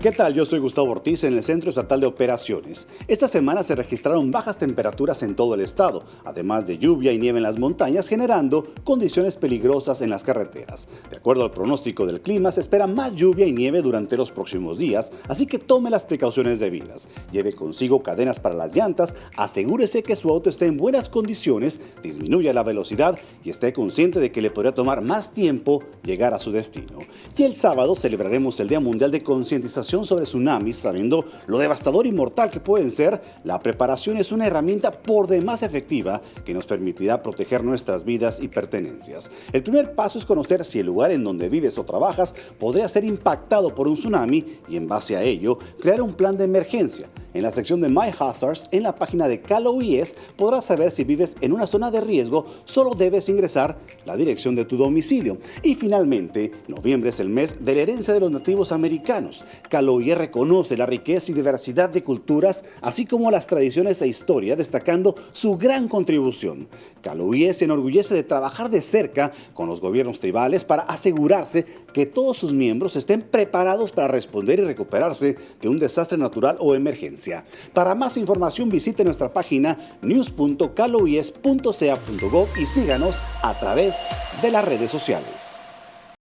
¿Qué tal? Yo soy Gustavo Ortiz en el Centro Estatal de Operaciones. Esta semana se registraron bajas temperaturas en todo el estado, además de lluvia y nieve en las montañas, generando condiciones peligrosas en las carreteras. De acuerdo al pronóstico del clima, se espera más lluvia y nieve durante los próximos días, así que tome las precauciones debidas. Lleve consigo cadenas para las llantas, asegúrese que su auto esté en buenas condiciones, disminuya la velocidad y esté consciente de que le podría tomar más tiempo llegar a su destino. Y el sábado celebraremos el Día Mundial de Concientización sobre tsunamis, sabiendo lo devastador y mortal que pueden ser, la preparación es una herramienta por demás efectiva que nos permitirá proteger nuestras vidas y pertenencias. El primer paso es conocer si el lugar en donde vives o trabajas podría ser impactado por un tsunami y en base a ello crear un plan de emergencia. En la sección de My Hazards, en la página de CalOIS, podrás saber si vives en una zona de riesgo, solo debes ingresar la dirección de tu domicilio. Y finalmente, noviembre es el mes de la herencia de los nativos americanos. CalOIS reconoce la riqueza y diversidad de culturas, así como las tradiciones e historia, destacando su gran contribución. CalOIS se enorgullece de trabajar de cerca con los gobiernos tribales para asegurarse que todos sus miembros estén preparados para responder y recuperarse de un desastre natural o emergencia. Para más información visite nuestra página news.caloies.ca.gov y síganos a través de las redes sociales.